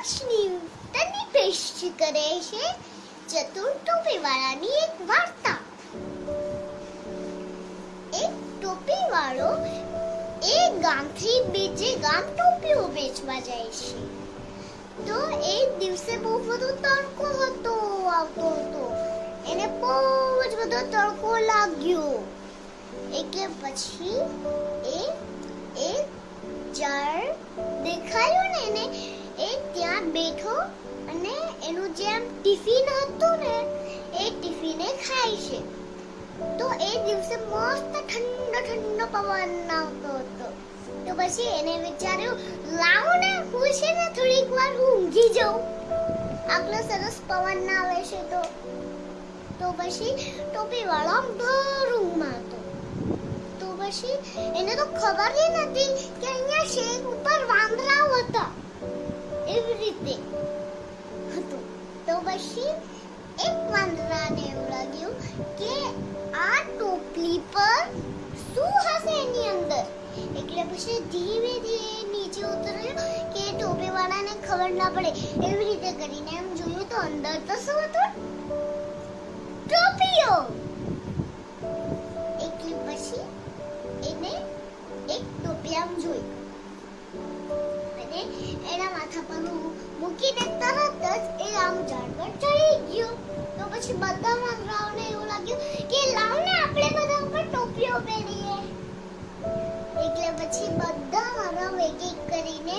ન્યૂટનની પેશ કરે છે ચતુર ટોપીવાળાની એક વાર્તા એક ટોપીવાળો એક ગામથી બીજે ગામ ટોપીઓ વેચવા જાય છે તો એ દિવસે બહુ બધો તડકો હતો આવતો હતો એને બહુ જ બધો તડકો લાગ્યો એટલે પછી એ એક ઝાડ દેખાયું ને એને એ ત્યાં બેઠો અને એનું જેમ ટિફિન હતું ને, એ ટિફિને ખાય છે. તો એ દિવસે મસ્ત ઠંડો ઠંડો પવન આવતો હતો. તો પછી એને વિચાર્યું, લાવો ને, હું છે ને થોડીક વાર હું ઊંઘી જાઉં. આટલો સરસ પવન આવે છે તો. તો પછી ટોપી વાળો ભર ઊંઘમાં હતો તો પછી એને તો ખબર જ નથી કે અહીંયા શેક ઉપર પછી એક વાંદરાને એવું લાગ્યું કે આ ટોપલી પર શું હશે એની અંદર એટલે પછી ધીમે ધીમે નીચે ઉતર્યો કે ટોપી વાળાને ખબર ના પડે એવી રીતે કરીને એમ જોયું તો અંદર તો શું હતું ટોપીઓ એટલે પછી એને એક ટોપી આમ જોઈ અને એના માથા પર મૂકીને તરત પહેરીએ એટલે પછી બધા મારા એક એક કરીને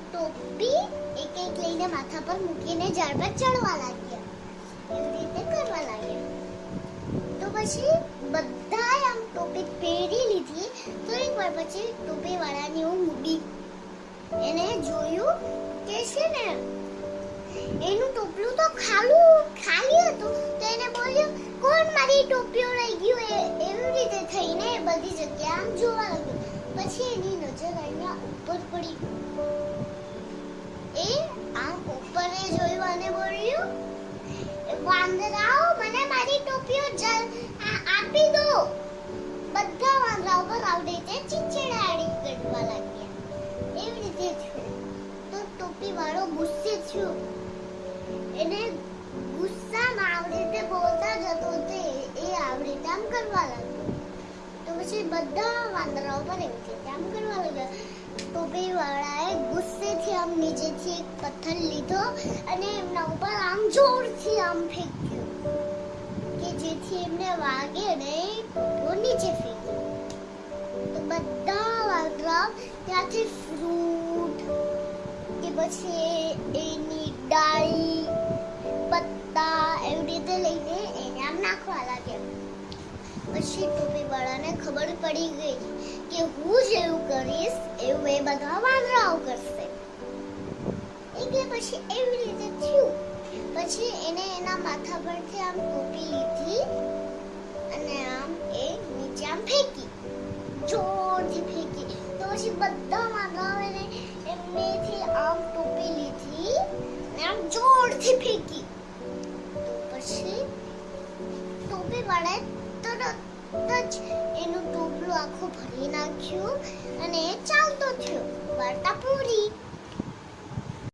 ટોપી એક એક લઈને માથા પર મૂકીને ઝાડ પર ચડવા લાગ્યા. એવી રીતે કરવા લાગ્યા. તો પછી બધાએ આમ ટોપી પહેરી લીધી. તો એક વાર પછી ટોપી વાળાની હું મૂડી એને જોયું કે છે ને, એનું ટોપલું તો ખાલું, ખાલી હતું. તો એને બોલ્યું, કોણ મારી ટોપીઓ લઈ ગયું એ એવી રીતે થઈને એ બધી જગ્યા આમ જોવા લાગ્યો પછી એની નજર અહીંયા ઉપર પડી. એ આમ ઉપરે જોયું અને બોલ્યું વાંદરાઓ મને મારી ટોપીઓ જલ આપી દો. બધા વાંદરાઓ પર આવડે રીતે ચીચડાડી કરવા લાગ્યા. એવી રીતે તો ટોપી વાળો ગુસ્સે થયો. એને ગુસ્સામાં આવડે તે બોલતા જતો તે એ આવડે આમ કરવા લાગ્યો. તો પછી બધા વાંદરાઓ પર એમ કે, આમ કરવા લાગ્યા? આમ નીચેથી એક પથ્થર લીધો અને એમના ઉપર આમ જોરથી આમ ફેંક્યો કે જેથી એમને વાગે ને તો નીચે ફેંક્યો. તો બધા વાગરા ત્યાંથી ફ્રૂટ કે પછી એની ડાળી પત્તા એવી રીતે લઈને એને આમ નાખવા લાગ્યા. પછી ટોપી વાળાને ખબર પડી ગઈ કે હું જેવું કરીશ, એવું એ બધા વાંદરાઓ કરશે. પછી એવી રીતે થયું. પછી એને એના માથા પરથી આમ ટોપી લીધી અને આમ એ નીચે આમ ફેંકી. જોરથી ફેંકી. તો પછી બધા વાંદરાઓ એમનેથી આમ ટોપી લીધી અને આમ જોરથી ફેંકી. પછી ટોપી વાળે તરત જ એનું ટોપલું આખું ભરી નાખ્યું અને એ ચાલતો થયો. વાર્તા પૂરી